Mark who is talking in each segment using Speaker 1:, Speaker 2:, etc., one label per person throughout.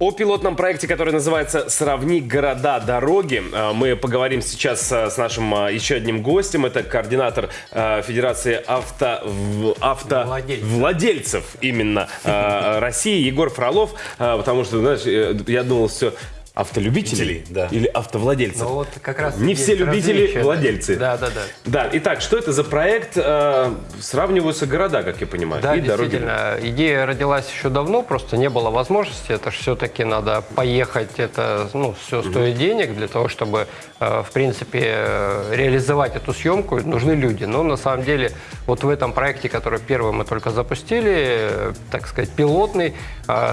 Speaker 1: О пилотном проекте, который называется «Сравни города, дороги», э, мы поговорим сейчас э, с нашим э, еще одним гостем. Это координатор Федерации авто... автовладельцев владельцев именно России Егор Фролов. Потому что, знаешь, я думал, все автолюбители да. или автовладельцы. Ну,
Speaker 2: вот как раз
Speaker 1: Не все любители, различия. владельцы.
Speaker 2: Да, да, да.
Speaker 1: Да, итак, что это за проект? Э, сравниваются города, как я понимаю,
Speaker 2: да, и действительно. Дороги. Идея родилась еще давно, просто не было возможности. Это же все-таки надо поехать, это ну, все стоит угу. денег для того, чтобы, э, в принципе, э, реализовать эту съемку, нужны люди. Но на самом деле вот в этом проекте, который первый мы только запустили, так сказать, пилотный,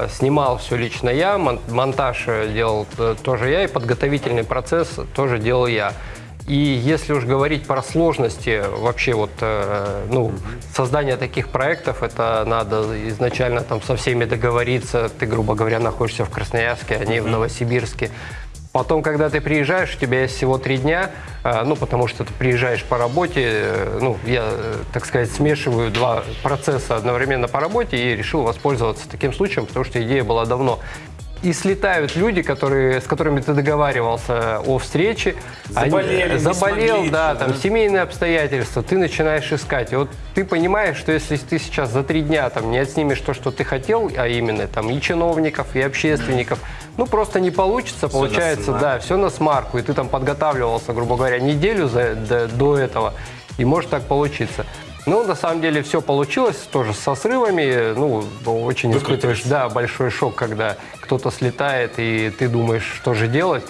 Speaker 2: снимал все лично я, монтаж делал тоже я, и подготовительный процесс тоже делал я. И если уж говорить про сложности вообще вот, э, ну, создания таких проектов, это надо изначально там со всеми договориться. Ты, грубо говоря, находишься в Красноярске, они в Новосибирске. Потом, когда ты приезжаешь, у тебя есть всего три дня, э, ну, потому что ты приезжаешь по работе, ну, я, так сказать, смешиваю два процесса одновременно по работе и решил воспользоваться таким случаем, потому что идея была давно и слетают люди, которые, с которыми ты договаривался о встрече.
Speaker 1: Заболели,
Speaker 2: они, Заболел, да, еще, там да? семейные обстоятельства, ты начинаешь искать. И вот ты понимаешь, что если ты сейчас за три дня там не отснимешь то, что ты хотел, а именно там и чиновников, и общественников, ну просто не получится, все получается, да, все на смарку, и ты там подготавливался, грубо говоря, неделю за, до, до этого, и может так получиться. Ну, на самом деле все получилось, тоже со срывами. Ну, очень испытываешь, да, большой шок, когда кто-то слетает, и ты думаешь, что же делать.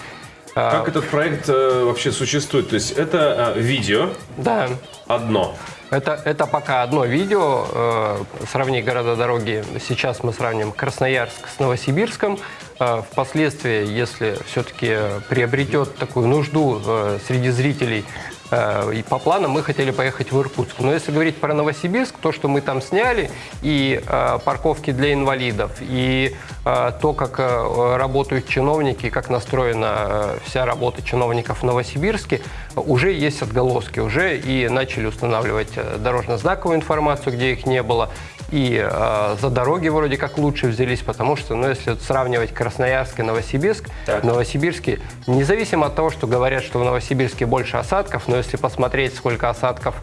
Speaker 1: А, как этот проект э, вообще существует? То есть это э, видео
Speaker 2: да.
Speaker 1: одно?
Speaker 2: Это, это пока одно видео. Э, сравни города-дороги. Сейчас мы сравним Красноярск с Новосибирском. Э, впоследствии, если все-таки приобретет такую нужду э, среди зрителей и по планам мы хотели поехать в Иркутск. Но если говорить про Новосибирск, то, что мы там сняли, и э, парковки для инвалидов, и э, то, как работают чиновники, как настроена вся работа чиновников в Новосибирске, уже есть отголоски. Уже и начали устанавливать дорожно-знаковую информацию, где их не было, и э, за дороги вроде как лучше взялись, потому что, ну, если сравнивать Красноярск и Новосибирск, так. Новосибирске, независимо от того, что говорят, что в Новосибирске больше осадков, но если посмотреть, сколько осадков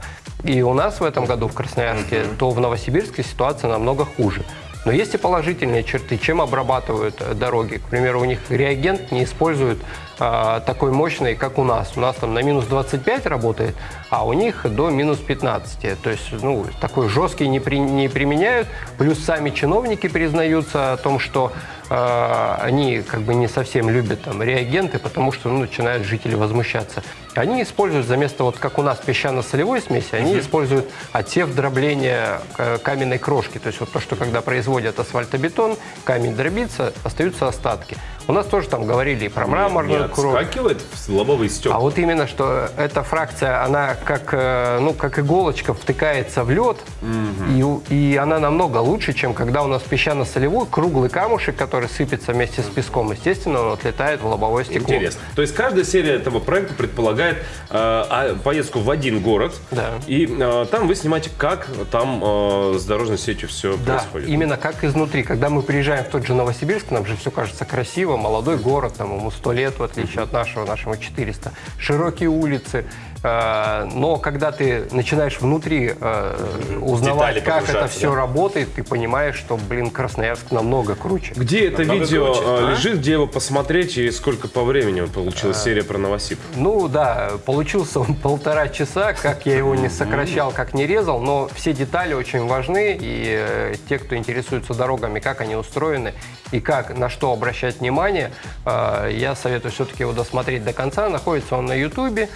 Speaker 2: и у нас в этом году в Красноярске, mm-hmm. то в Новосибирске ситуация намного хуже. Но есть и положительные черты. Чем обрабатывают э, дороги? К примеру, у них реагент не используют а, такой мощный, как у нас. У нас там на минус 25 работает, а у них до минус 15. То есть ну, такой жесткий не, при, не применяют. Плюс сами чиновники признаются о том, что э, они как бы не совсем любят там реагенты, потому что ну, начинают жители возмущаться. Они используют за место, вот как у нас песчано-солевой смеси, они угу. используют отсев дробления э, каменной крошки. То есть вот то, что когда производят асфальтобетон, камень дробится, остаются остатки. У нас тоже там говорили и про мраморную не, не кровь.
Speaker 1: отскакивает в лобовый стек.
Speaker 2: А вот именно, что эта фракция, она как, э, ну, как иголочка втыкается в лед, угу. и, и она намного лучше, чем когда у нас песчано-солевой круглый камушек, который сыпется вместе с песком. Естественно, он отлетает в лобовое стекло.
Speaker 1: Интересно. То есть каждая серия этого проекта предполагает э, а, поездку в один город,
Speaker 2: да.
Speaker 1: и э, там вы снимаете, как там э, с дорожной сетью все
Speaker 2: да,
Speaker 1: происходит.
Speaker 2: именно как изнутри. Когда мы приезжаем в тот же Новосибирск, нам же все кажется красиво, молодой город, там ему 100 лет, в отличие от нашего, нашему 400. Широкие улицы, но когда ты начинаешь внутри э, узнавать, как это все да? работает, ты понимаешь, что, блин, Красноярск намного круче.
Speaker 1: Где это намного видео круче, э, а? лежит, где его посмотреть и сколько по времени получилась серия про Новосиб?
Speaker 2: Ну да, получился он полтора часа, как я его не сокращал, как не резал, но все детали очень важны, и те, кто интересуется дорогами, как они устроены и как, на что обращать внимание, я советую все-таки его досмотреть до конца. Находится он на Ютубе,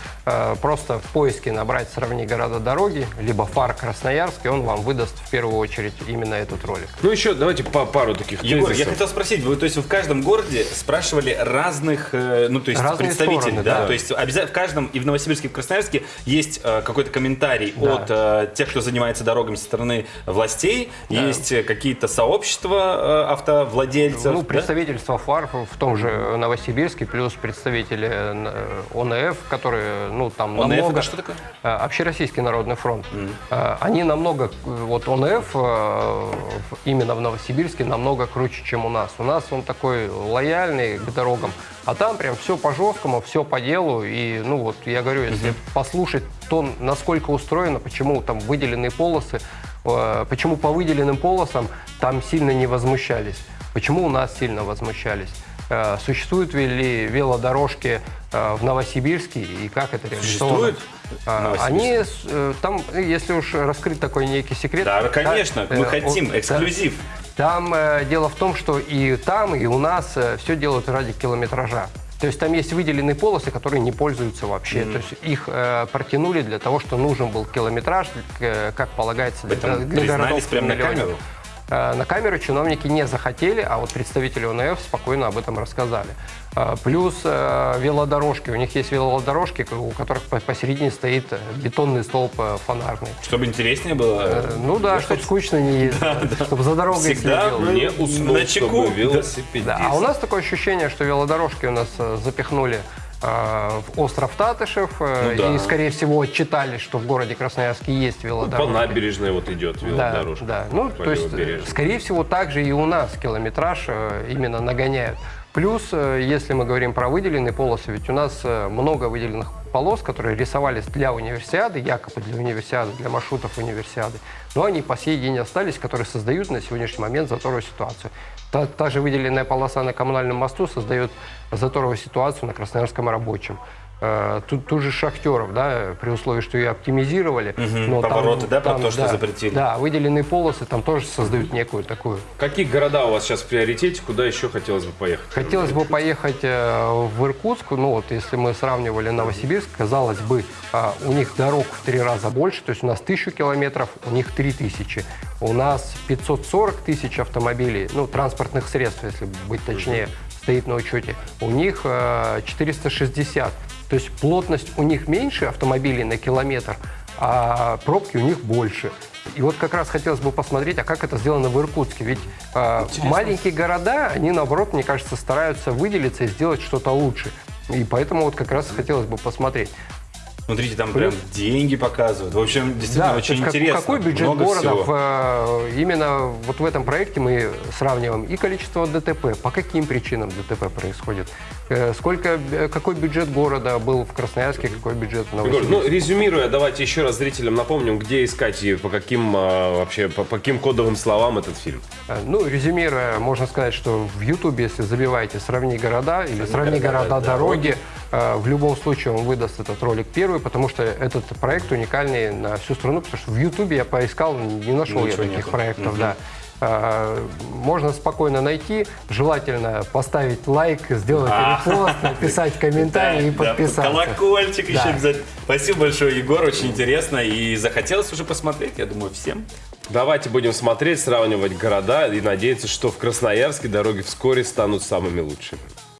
Speaker 2: просто просто в поиске набрать «Сравни города-дороги», либо «ФАР Красноярск», и он вам выдаст в первую очередь именно этот ролик.
Speaker 1: Ну еще давайте по пару таких
Speaker 3: Егор, тезисов. я хотел спросить, вы, то есть вы в каждом городе спрашивали разных, э, ну то есть Разные представителей, стороны, да? да? То есть обязательно в каждом, и в Новосибирске, и в Красноярске есть э, какой-то комментарий да. от э, тех, кто занимается дорогами со стороны властей, да. есть какие-то сообщества э, автовладельцев.
Speaker 2: Ну, представительство да? ФАР в том же Новосибирске, плюс представители ОНФ, которые, ну, там намного... ОНФ это что такое? Общероссийский народный фронт. Mm. Они намного, вот ОНФ именно в Новосибирске намного круче, чем у нас. У нас он такой лояльный к дорогам, а там прям все по жесткому, все по делу. И, ну вот, я говорю, если mm-hmm. послушать то, насколько устроено, почему там выделенные полосы, почему по выделенным полосам там сильно не возмущались, почему у нас сильно возмущались. Э, существуют ли велодорожки э, в Новосибирске и как это реализовано? Существует? Э, они там, если уж раскрыть такой некий секрет...
Speaker 3: Да, конечно, мы хотим эксклюзив.
Speaker 2: Там дело в том, что и там, и у нас все делают ради километража. То есть там есть выделенные полосы, которые не пользуются вообще. Mm-hmm. То есть их э, протянули для того, что нужен был километраж, э, как полагается,
Speaker 3: для, для городов. прямо на камеру?
Speaker 2: Э, на камеру чиновники не захотели, а вот представители ОНФ спокойно об этом рассказали. Э, плюс э, велодорожки. У них есть велодорожки, у которых посередине стоит бетонный столб фонарный.
Speaker 3: Чтобы интереснее было?
Speaker 2: Ну да, чтобы скучно не ездить. Да, да. Чтобы за дорогой
Speaker 3: Всегда следил. не уснул, на чеку. чтобы
Speaker 2: велосипедист. Да. А у нас такое ощущение, что велодорожки у нас запихнули в остров Татышев. Э, ну, да. И, скорее всего, читали, что в городе Красноярске есть велодорожка.
Speaker 3: Ну, по набережной вот идет велодорожка.
Speaker 2: Да, да. Ну, то есть, скорее всего, также и у нас километраж э, именно нагоняют. Плюс, если мы говорим про выделенные полосы, ведь у нас много выделенных полос, которые рисовались для универсиады, якобы для универсиады, для маршрутов универсиады, но они по сей день остались, которые создают на сегодняшний момент заторную ситуацию. Та, та же выделенная полоса на коммунальном мосту создает заторовую ситуацию на красноярском рабочем. Э, тут, тут же шахтеров, да, при условии, что ее оптимизировали.
Speaker 3: Угу, но повороты, там, да, там, то, что да, запретили.
Speaker 2: Да, выделенные полосы там тоже создают некую такую.
Speaker 3: Какие города у вас сейчас в приоритете, куда еще хотелось бы поехать?
Speaker 2: Хотелось бы поехать э, в Иркутск, ну вот если мы сравнивали Новосибирск, казалось бы, э, у них дорог в три раза больше, то есть у нас тысячу километров, у них три тысячи. У нас 540 тысяч автомобилей, ну, транспортных средств, если быть точнее, стоит на учете. У них 460. То есть плотность у них меньше автомобилей на километр, а пробки у них больше. И вот как раз хотелось бы посмотреть, а как это сделано в Иркутске. Ведь э, маленькие города, они наоборот, мне кажется, стараются выделиться и сделать что-то лучше. И поэтому вот как раз хотелось бы посмотреть.
Speaker 3: Смотрите, там прям деньги показывают. В общем, действительно
Speaker 2: да,
Speaker 3: очень
Speaker 2: как,
Speaker 3: интересно.
Speaker 2: Какой бюджет Много города в, э, именно вот в этом проекте мы сравниваем и количество ДТП, по каким причинам ДТП происходит, э, сколько, э, какой бюджет города был в Красноярске, какой бюджет в Новосибирске.
Speaker 3: Ну, резюмируя, давайте еще раз зрителям напомним, где искать и по каким вообще, по, по каким кодовым словам этот фильм.
Speaker 2: Ну, резюмируя, можно сказать, что в Ютубе, если забиваете «Сравни города» или «Сравни города, города дороги», в любом случае он выдаст этот ролик первый, потому что этот проект уникальный на всю страну, потому что в Ютубе я поискал, не нашел Ничего я таких нету. проектов, угу. да. А, можно спокойно найти, желательно поставить лайк, сделать а. репост, написать комментарий и подписаться.
Speaker 3: Колокольчик еще обязательно. Спасибо большое, Егор, очень интересно. И захотелось уже посмотреть, я думаю, всем. Давайте будем смотреть, сравнивать города и надеяться, что в Красноярске дороги вскоре станут самыми лучшими.